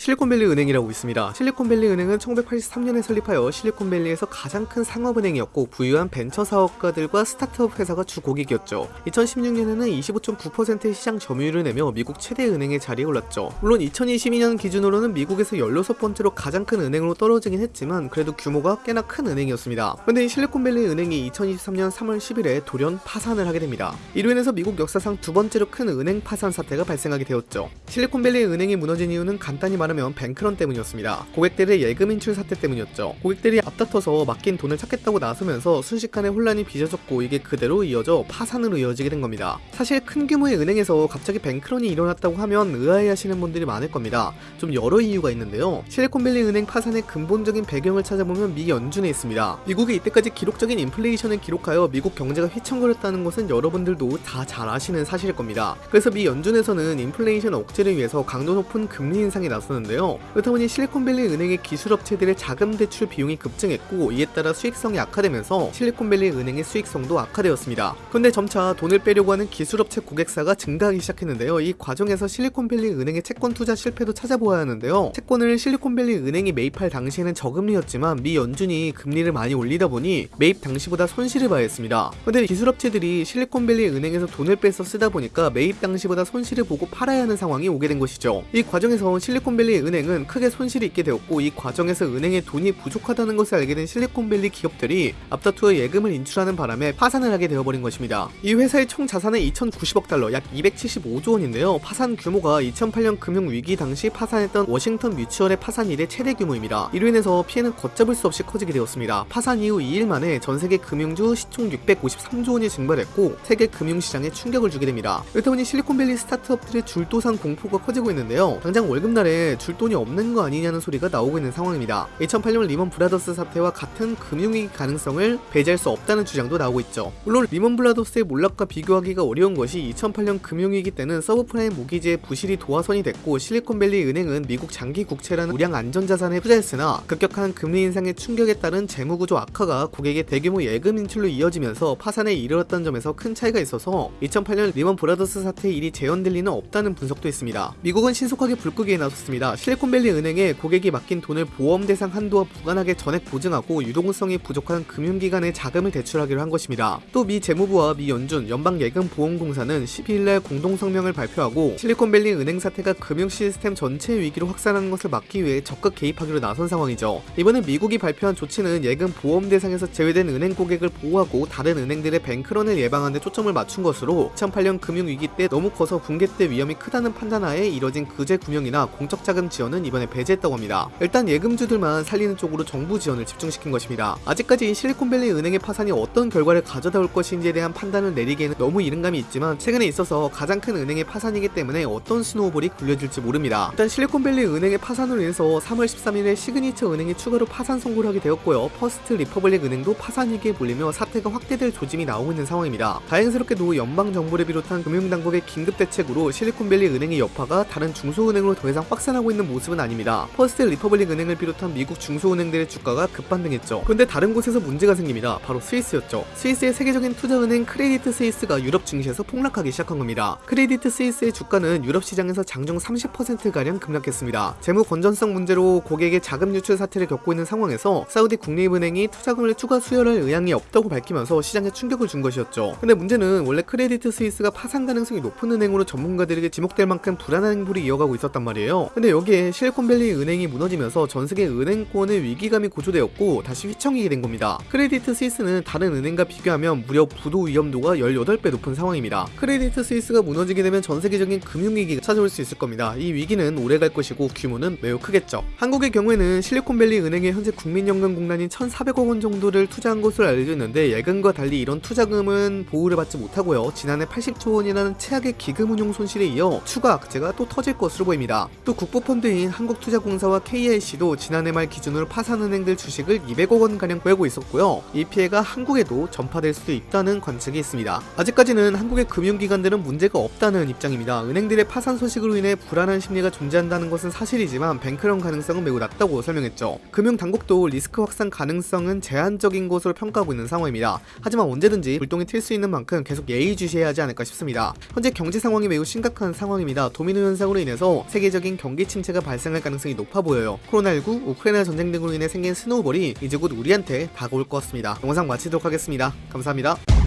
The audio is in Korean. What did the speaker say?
실리콘밸리 은행이라고 있습니다. 실리콘밸리 은행은 1983년에 설립하여 실리콘밸리에서 가장 큰 상업은행이었고 부유한 벤처 사업가들과 스타트업 회사가 주 고객이었죠. 2016년에는 25.9%의 시장 점유율을 내며 미국 최대 은행의 자리에 올랐죠. 물론 2022년 기준으로는 미국에서 16번째로 가장 큰 은행으로 떨어지긴 했지만 그래도 규모가 꽤나 큰 은행이었습니다. 이 실리콘밸리 은행이 2023년 3월 10일에 돌연 파산을 하게 됩니다. 이로 인해서 미국 역사상 두 번째로 큰 은행 파산 사태가 발생하게 되었죠. 실리콘밸리 은행이 무너진 이유는 간단히 말하면 뱅크런 때문이었습니다. 고객들의 예금 인출 사태 때문이었죠. 고객들이 앞다퉈서 맡긴 돈을 찾겠다고 나서면서 순식간에 혼란이 빚어졌고 이게 그대로 이어져 파산으로 이어지게 된 겁니다. 사실 큰 규모의 은행에서 갑자기 뱅크런이 일어났다고 하면 의아해하시는 분들이 많을 겁니다. 좀 여러 이유가 있는데요. 실리콘밸리 은행 파산의 근본적인 배경을 찾아보면 미 연준에 있습니다. 미국이 이때까지 기록적인 인플레이션을 기록하여 미국 경제가 휘청거렸다는 것은 여러분들도 다 잘 아시는 사실일 겁니다. 그래서 미 연준에서는 인플레이션 억제를 위해서 강도 높은 금리 인상에 나섰는 데요. 그렇다 보니 실리콘밸리 은행의 기술업체들의 자금 대출 비용이 급증했고 이에 따라 수익성이 악화되면서 실리콘밸리 은행의 수익성도 악화되었습니다. 그런데 점차 돈을 빼려고 하는 기술업체 고객사가 증가하기 시작했는데요. 이 과정에서 실리콘밸리 은행의 채권 투자 실패도 찾아보아야 하는데요. 채권을 실리콘밸리 은행이 매입할 당시에는 저금리였지만 미 연준이 금리를 많이 올리다 보니 매입 당시보다 손실을 봐야 했습니다. 근데 기술업체들이 실리콘밸리 은행에서 돈을 빼서 쓰다 보니까 매입 당시보다 손실을 보고 팔아야 하는 상황이 오게 된 것이죠. 이 과정에서 실리콘밸리 은행은 크게 손실이 있게 되었고 이 과정에서 은행에 돈이 부족하다는 것을 알게 된 실리콘밸리 기업들이 앞다투어 예금을 인출하는 바람에 파산을 하게 되어버린 것입니다. 이 회사의 총 자산은 2,090억 달러, 약 275조 원인데요. 파산 규모가 2008년 금융위기 당시 파산했던 워싱턴 뮤추얼의 파산 이래 최대 규모입니다. 이로 인해서 피해는 걷잡을 수 없이 커지게 되었습니다. 파산 이후 2일 만에 전 세계 금융주 시총 653조 원이 증발했고 세계 금융시장에 충격을 주게 됩니다. 그렇다 보니 실리콘밸리 스타트업들의 줄도산 공포가 커지고 있는데요. 당장 월급날에 줄 돈이 없는 거 아니냐는 소리가 나오고 있는 상황입니다. 2008년 리먼 브라더스 사태와 같은 금융위기 가능성을 배제할 수 없다는 주장도 나오고 있죠. 물론 리먼 브라더스의 몰락과 비교하기가 어려운 것이 2008년 금융위기 때는 서브프라임 모기지의 부실이 도화선이 됐고 실리콘밸리 은행은 미국 장기 국채라는 우량 안전자산에 투자했으나 급격한 금리 인상의 충격에 따른 재무구조 악화가 고객의 대규모 예금 인출로 이어지면서 파산에 이르렀던 점에서 큰 차이가 있어서 2008년 리먼 브라더스 사태의 일이 재현될 리는 없다는 분석도 있습니다. 미국은 신속하게 불끄기에 나섰습니다. 실리콘밸리 은행에 고객이 맡긴 돈을 보험 대상 한도와 무관하게 전액 보증하고 유동성이 부족한 금융기관에 자금을 대출하기로 한 것입니다. 또 미 재무부와 미 연준, 연방예금보험공사는 12일날 공동성명을 발표하고 실리콘밸리 은행 사태가 금융 시스템 전체 위기로 확산하는 것을 막기 위해 적극 개입하기로 나선 상황이죠. 이번에 미국이 발표한 조치는 예금 보험 대상에서 제외된 은행 고객을 보호하고 다른 은행들의 뱅크런을 예방하는 데 초점을 맞춘 것으로 2008년 금융위기 때 너무 커서 붕괴 때 위험이 크다는 판단하에 이뤄진 구제 금융이나 공적 자금 지원은 이번에 배제했다고 합니다. 일단 예금주들만 살리는 쪽으로 정부 지원을 집중시킨 것입니다. 아직까지 실리콘밸리 은행의 파산이 어떤 결과를 가져다 올 것인지에 대한 판단을 내리기에는 너무 이른 감이 있지만 최근에 있어서 가장 큰 은행의 파산이기 때문에 어떤 snowball이 굴려질지 모릅니다. 일단 실리콘밸리 은행의 파산으로 인해서 3월 13일에 시그니처 은행이 추가로 파산 선고를 하게 되었고요. 퍼스트 리퍼블릭 은행도 파산 위기에 몰리며 사태가 확대될 조짐이 나오고 있는 상황입니다. 다행스럽게도 연방정부를 비롯한 금융당국의 긴급 대책으로 실리콘밸리 은행의 여파가 다른 중소은행으로 더 이상 확산하고 있는 모습은 아닙니다. 퍼스트 리퍼블릭 은행을 비롯한 미국 중소은행들의 주가가 급반등했죠. 그런데 다른 곳에서 문제가 생깁니다. 바로 스위스였죠. 스위스의 세계적인 투자은행 크레디트 스위스가 유럽 증시에서 폭락하기 시작한 겁니다. 크레디트 스위스의 주가는 유럽 시장에서 장중 30%가량 급락했습니다. 재무 건전성 문제로 고객의 자금 유출 사태를 겪고 있는 상황에서 사우디 국립은행이 투자금을 추가 수혈할 의향이 없다고 밝히면서 시장에 충격을 준 것이었죠. 근데 문제는 원래 크레디트 스위스가 파산 가능성이 높은 은행으로 전문가들에게 지목될 만큼 불안한 행보를 이어가고 있었단 말이에요. 근데 여기에 실리콘밸리 은행이 무너지면서 전 세계 은행권의 위기감이 고조되었고 다시 휘청이게 된 겁니다. 크레디트 스위스는 다른 은행과 비교하면 무려 부도 위험도가 18배 높은 상황입니다. 크레디트 스위스가 무너지게 되면 전 세계적인 금융위기가 찾아올 수 있을 겁니다. 이 위기는 오래 갈 것이고 규모는 매우 크겠죠. 한국의 경우에는 실리콘밸리 은행의 현재 국민연금공단이 1,400억 원 정도를 투자한 것으로 알려져 있는데 예금과 달리 이런 투자금은 보호를 받지 못하고요. 지난해 80조 원이라는 최악의 기금 운용 손실에 이어 추가 악재가 또 터질 것으로 보입니다. 또 국부펀드인 한국투자공사와 KIC도 지난해 말 기준으로 파산은행들 주식을 200억 원가량 보유하고 있었고요. 이 피해가 한국에도 전파될 수도 있다는 관측이 있습니다. 아직까지는 한국의 금융기관들은 문제가 없다는 입장입니다. 은행들의 파산 소식으로 인해 불안한 심리가 존재한다는 것은 사실이지만 뱅크런 가능성은 매우 낮다고 설명했죠. 금융당국도 리스크 확산 가능성은 제한적인 것으로 평가하고 있는 상황입니다. 하지만 언제든지 불똥이 튈 수 있는 만큼 계속 예의주시해야 하지 않을까 싶습니다. 현재 경제 상황이 매우 심각한 상황입니다. 도미노 현상으로 인해서 세계적인 경기 침체가 발생할 가능성이 높아 보여요. 코로나19, 우크라이나 전쟁 등으로 인해 생긴 snowball이 이제 곧 우리한테 다가올 것 같습니다. 영상 마치도록 하겠습니다. 감사합니다.